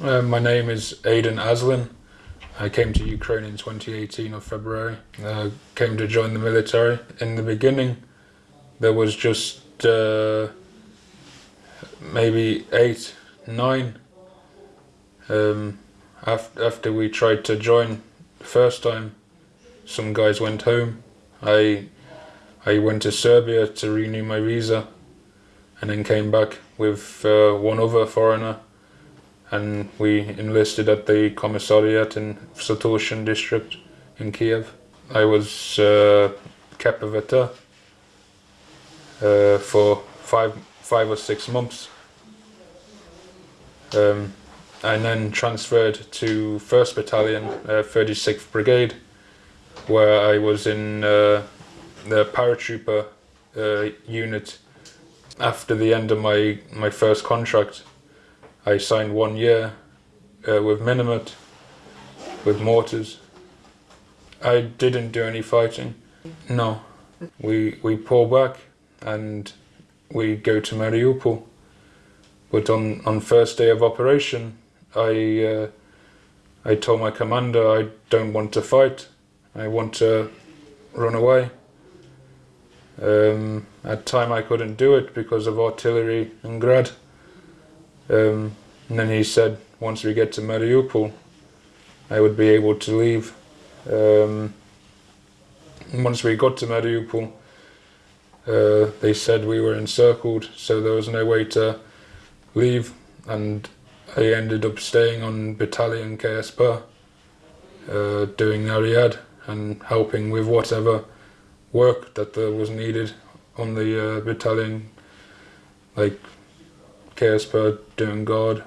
Uh, my name is Aiden Aslin. I came to Ukraine in 2018 of February. Uh, came to join the military. In the beginning, there was just uh, maybe eight, nine. Um, after, after we tried to join the first time, some guys went home. I I went to Serbia to renew my visa, and then came back with uh, one other foreigner and we enlisted at the commissariat in Satorshin district in Kiev. I was uh, uh, for five, five or six months. Um, and then transferred to 1st Battalion, uh, 36th Brigade, where I was in uh, the paratrooper uh, unit after the end of my, my first contract. I signed one year uh, with Minimet, with mortars. I didn't do any fighting. No. We, we pull back and we go to Mariupol. But on, on first day of operation, I, uh, I told my commander I don't want to fight. I want to run away. Um, at time I couldn't do it because of artillery and grad. Um, and then he said, once we get to Mariupol, I would be able to leave. Um, once we got to Mariupol, uh, they said we were encircled, so there was no way to leave, and I ended up staying on Battalion KSP, uh, doing Nariad and helping with whatever work that there was needed on the uh, battalion, like KSP doing guard